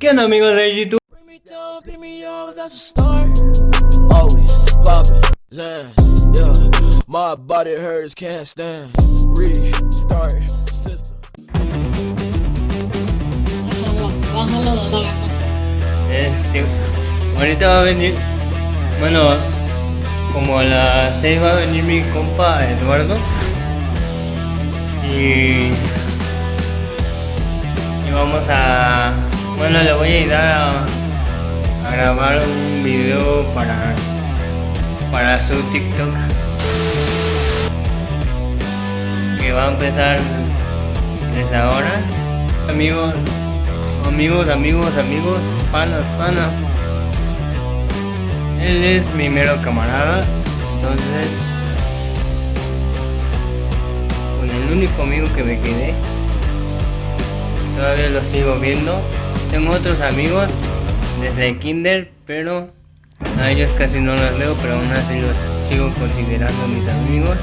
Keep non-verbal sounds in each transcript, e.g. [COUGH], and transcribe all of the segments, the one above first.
¿Qué onda amigos de YouTube? Bring me down, pick me up, that's a start. Always poppin', Zan, yeah. My body hurts, can't stand. Restart system. Este, ahorita va a venir, bueno, como a las 6 va a venir mi compa Eduardo. Y, y vamos a, bueno, le voy a ayudar a, grabar un video para, para su TikTok. Que va a empezar desde ahora. Amigos, amigos, amigos, amigos, panas, panas. Él es mi mero camarada, entonces con el único amigo que me quedé. Todavía lo sigo viendo. Tengo otros amigos desde kinder, pero a ellos casi no los leo, pero aún así los sigo considerando mis amigos.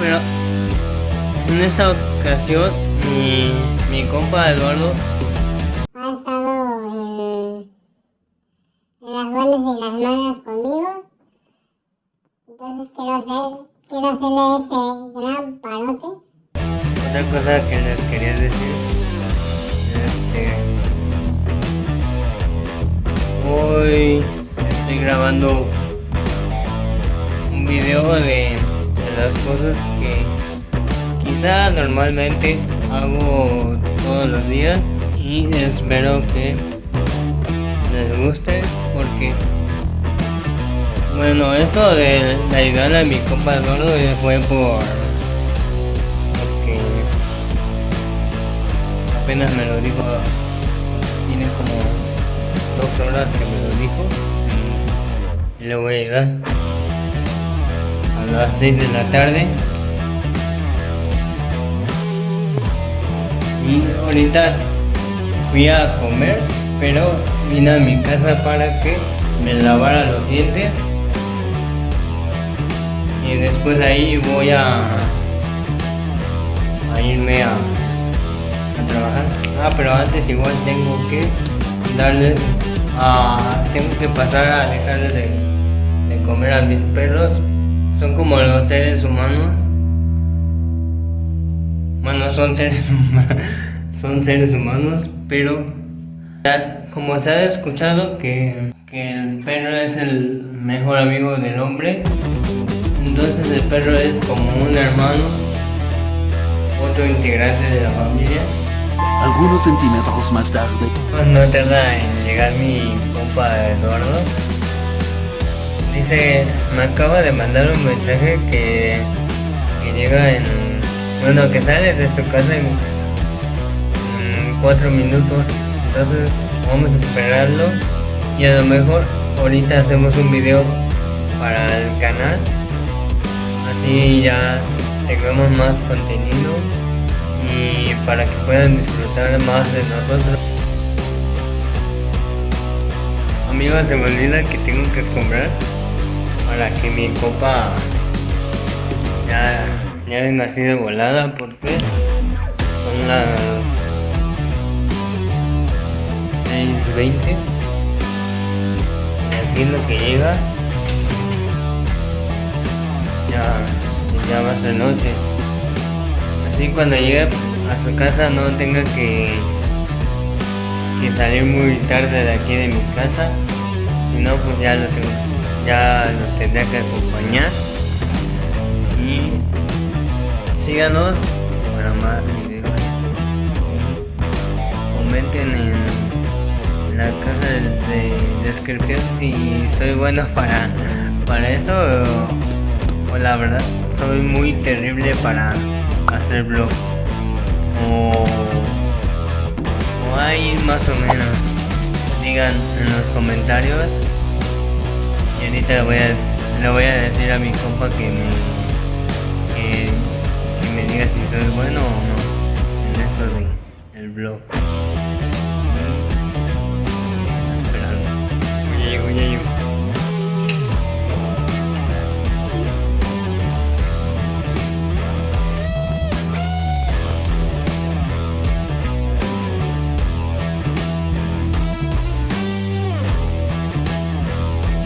Pero en esta ocasión mi, mi compa Eduardo ha estado en, en las buenas y las malas conmigo. Entonces quiero hacer, quiero hacerle ese gran parote. Otra cosa que les quería decir, este, hoy estoy grabando un video de, las cosas que quizá normalmente hago todos los días y espero que les guste porque bueno esto de, de ayudar a mi compa Eduardo fue por apenas me lo dijo tiene como dos horas que me lo dijo y le voy a ayudar a las 6 de la tarde. Y ahorita fui a comer pero vine a mi casa para que me lavara los dientes. Y después de ahí voy a, a irme a, a trabajar. Ah pero antes igual tengo que darles a tengo que pasar a dejarles de, de comer a mis perros. Son como los seres humanos. Bueno son seres [LAUGHS] humanos son seres humanos pero como se ha escuchado que, que el perro es el mejor amigo del hombre entonces el perro es como un hermano otro integrante de la familia Algunos centímetros más tarde. no tarda en llegar mi compa Eduardo. Dice, me acaba de mandar un mensaje que, que llega en... Bueno, que sale de su casa en, en cuatro minutos. Entonces vamos a esperarlo y a lo mejor ahorita hacemos un video para el canal. Así ya tengamos más contenido y para que puedan disfrutar más de nosotros. Amigos, se me olvida que tengo que comprar para que mi copa ya, ya venga así volada porque son las 6.20 y aquí lo que llega ya, ya va a ser noche así cuando llegue a su casa no tenga que, que salir muy tarde de aquí de mi casa si no pues ya lo tengo ya lo que acompañar. Y síganos para más videos. Comenten en, la caja de, de descripción si soy bueno para para esto o la verdad soy muy terrible para hacer vlog o, o hay más o menos digan en los comentarios. Y ahorita le voy a, le voy a decir a mi compa que me que, que me diga si soy bueno o no en esto de el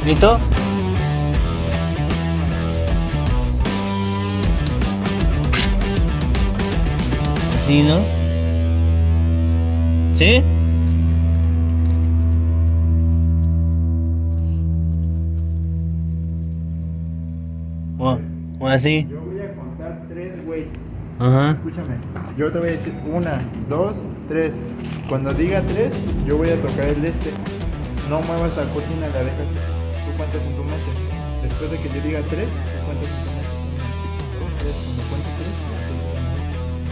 ¿Listo? Así, ¿no? ¿Sí? O, o así. Yo voy a contar tres, güey. Ajá. Escúchame. Yo te voy a decir una, dos, tres. Cuando diga tres, yo voy a tocar el este. No muevas la cortina, la dejas así. Cuentas en tu mente. Después de que yo diga tres, tú cuentas en tu mente. Cuando cuentas.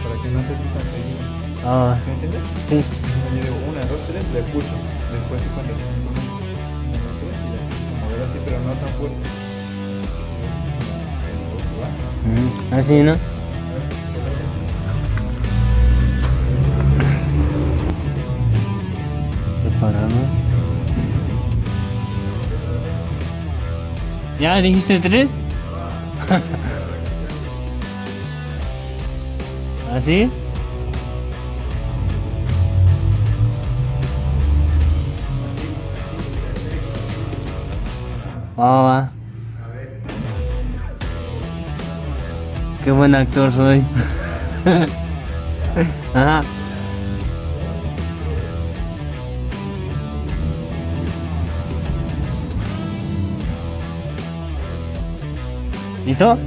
Para que no sea así tan seguido. Ah, ¿Me entiendes? sí. Yo digo una, dos, tres, le escucho. Después tú cuentas en tu mente. Mover así, pero no tan fuerte. Ujú, Así, ¿no? ¿Ya dijiste tres? ¿Así? Va. Qué buen actor soy. [LAUGHS] Ajá. ¿Listo?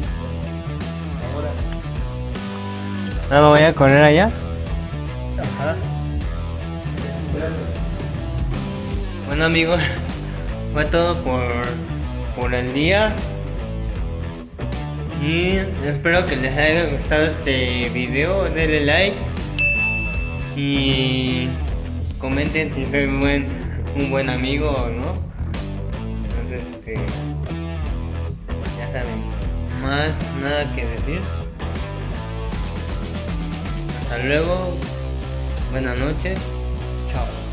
Ahora me voy a correr allá. Bueno amigos, fue todo por, por el día. Y espero que les haya gustado este video. Denle like. Y comenten si soy un buen, un buen amigo o no. Entonces, este. Más nada que decir. Hasta luego. Buenas noches. Chao.